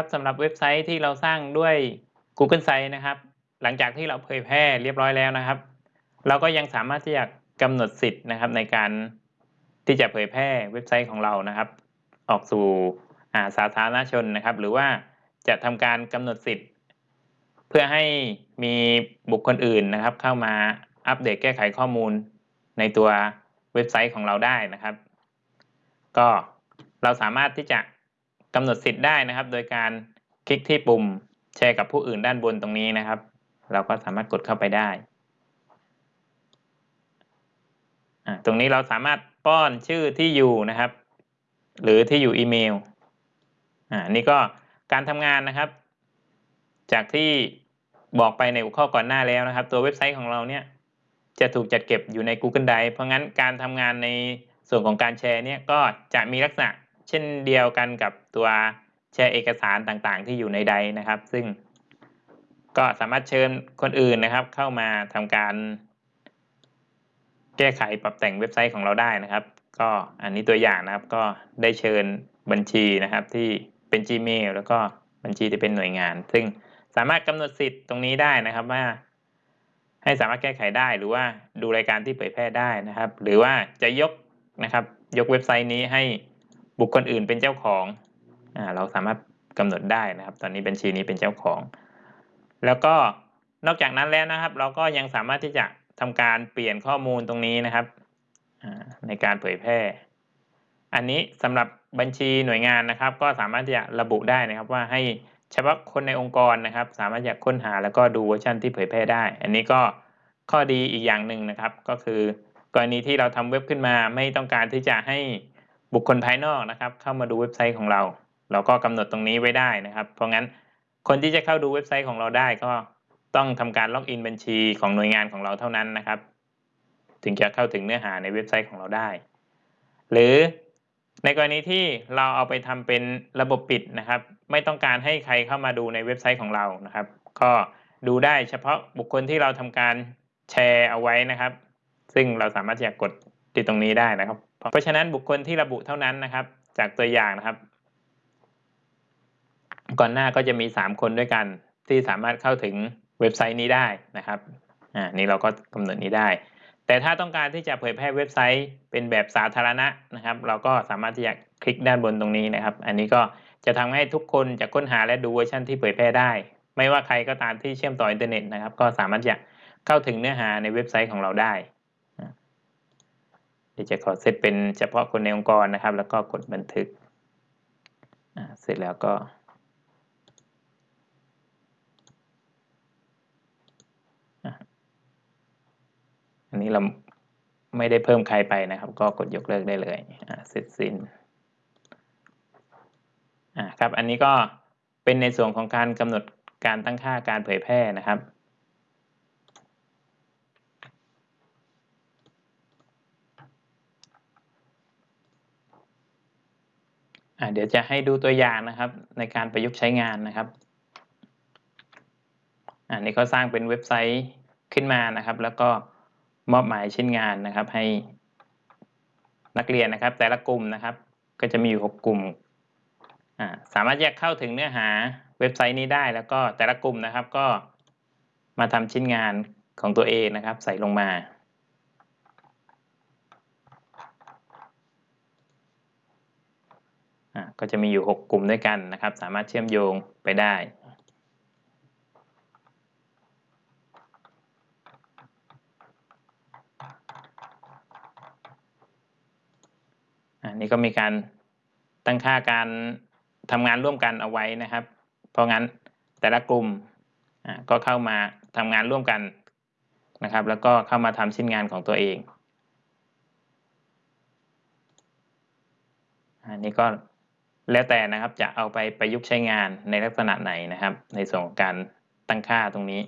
ครับสำหรับเว็บไซต์ที่เราสร้างด้วย Google Sites นะครับ หลังจากที่เราเผยแพร่เรียบร้อยแล้วนะครับ เราก็ยังสามารถที่จะกำหนดสิทธิ์นะครับในการที่จะเผยแพร่เว็บไซต์ของเรานะครับ ออกสู่สาธารณชนนะครับ หรือว่าจะทำการกำหนดสิทธิ์ เพื่อให้มีบุคคลอื่นนะครับ เข้ามาอัปเดตแก้ไขข้อมูลในตัวเว็บไซต์ของเราได้นะครับ ก็เราสามารถที่จะ กำหนดสิทธิ์ได้นะครับ โดยการคลิกที่ปุ่มแชร์กับผู้อื่นด้านบนตรงนี้นะครับ เราก็สามารถกดเข้าไปได้ตรงนี้เราสามารถป้อนชื่อที่อยู่นะครับ หรือที่อยู่อีเมลอ่านี่ก็การทำงานนะครับ จากที่บอกไปในหัวข้อก่อนหน้าแล้วนะครับ ตัวเว็บไซต์ของเราเนี่ยจะถูกจัดเก็บอยู่ใน Google Drive เพราะงั้นการทำงานในส่วนของการแชร์เนี่ยก็จะมีลักษณะ เช่นเดียวกันกับตัวแชร์เอกสารต่างๆ ที่อยู่ในใดนะครับ ซึ่งก็สามารถเชิญคนอื่นนะครับ เข้ามาทำการ แก้ไขปรับแต่งเว็บไซต์ของเราได้นะครับ ก็อันนี้ตัวอย่างนะครับก็ได้เชิญบัญชีนะครับที่เป็น Gmail แล้วก็บัญชีที่เป็นหน่วยงาน ซึ่งสามารถกำหนดสิทธิ์ตรงนี้ได้นะครับว่าให้สามารถแก้ไขได้หรือว่าดูรายการที่เผยแพร่ได้นะครับ หรือว่าจะยกนะครับ ยกเว็บไซต์นี้ให้ บุคคลอื่นเป็นเจ้าของอ่าเราสามารถกำหนดได้นะครับ ตอนนี้บัญชีนี้เป็นเจ้าของ แล้วก็นอกจากนั้นแล้วนะครับ เราก็ยังสามารถที่จะทำการเปลี่ยนข้อมูลตรงนี้นะครับในการเผยแพร่ อันนี้สำหรับบัญชีหน่วยงานนะครับ ก็สามารถที่จะระบุได้นะครับว่าให้เฉพาะคนในองค์กรนะครับ สามารถจะค้นหาแล้วก็ดูเวอร์ชันที่เผยแพร่ได้ อันนี้ก็ข้อดีอีกอย่างหนึ่งนะครับ ก็คือกรณีที่เราทำเว็บขึ้นมาไม่ต้องการที่จะให้ บุคคลภายนอกนะครับ เข้ามาดูเว็บไซต์ของเรา เราก็กำหนดตรงนี้ไว้ได้นะครับ เพราะงั้นคนที่จะเข้าดูเว็บไซต์ของเราได้ก็ต้องทำการล็อกอินบัญชีของหน่วยงานของเราเท่านั้นนะครับ ถึงจะเข้าถึงเนื้อหาในเว็บไซต์ของเราได้ หรือในกรณีที่เราเอาไปทำเป็นระบบปิดนะครับ ไม่ต้องการให้ใครเข้ามาดูในเว็บไซต์ของเรานะครับ ก็ดูได้เฉพาะบุคคลที่เราทำการแชร์เอาไว้นะครับ ซึ่งเราสามารถจะกดติดตรงนี้ได้นะครับ เพราะฉะนั้นบุคคลที่ระบุเท่านั้นนะครับ จากตัวอย่างนะครับ ก่อนหน้าก็จะมี 3 คนด้วยกัน ที่สามารถเข้าถึงเว็บไซต์นี้ได้นะครับอ่านี่เราก็กำหนดนี้ได้ แต่ถ้าต้องการที่จะเผยแพร่เว็บไซต์เป็นแบบสาธารณะนะครับ เราก็สามารถที่จะคลิกด้านบนตรงนี้นะครับ อันนี้ก็จะทำให้ทุกคนจะค้นหาและดูเวอร์ชันที่เผยแพร่ได้ ไม่ว่าใครก็ตามที่เชื่อมต่ออินเทอร์เน็ตนะครับ ก็สามารถจะเข้าถึงเนื้อหาในเว็บไซต์ของเราได้ เดี๋ยวจะขอเซตเป็นเฉพาะคนในองค์กรนะครับ แล้วก็กดบันทึก เสร็จแล้วก็อันนี้เราไม่ได้เพิ่มใครไปนะครับ ก็กดยกเลิกได้เลยเสร็จสิ้นครับ อันนี้ก็เป็นในส่วนของการกำหนดการตั้งค่าการเผยแพร่นะครับ เดี๋ยวจะให้ดูตัวอย่างนะครับในการประยุกต์ใช้งานนะครับอันนี้ก็สร้างเป็นเว็บไซต์ขึ้นมานะครับ แล้วก็มอบหมายชิ้นงานนะครับ ให้นักเรียนนะครับ แต่ละกลุ่มนะครับ ก็จะมีอยู่6กลุ่มสามารถแยกเข้าถึงเนื้อหาเว็บไซต์นี้ได้ แล้วก็แต่ละกลุ่มนะครับก็มาทำชิ้นงานของตัวเองนะครับ ใส่ลงมา ก็จะมีอยู่ 6 กลุ่มด้วยกันนะครับ สามารถเชื่อมโยงไปได้ อันนี้ก็มีการตั้งค่าการทำงานร่วมกันเอาไว้นะครับ เพราะงั้นแต่ละกลุ่มก็เข้ามาทำงานร่วมกันนะครับ แล้วก็เข้ามาทำชิ้นงานของตัวเองอันนี้ก็ แล้วแต่นะครับจะเอาไปประยุกต์ใช้งานในลักษณะไหนนะครับ ในส่วนของการตั้งค่าตรงนี้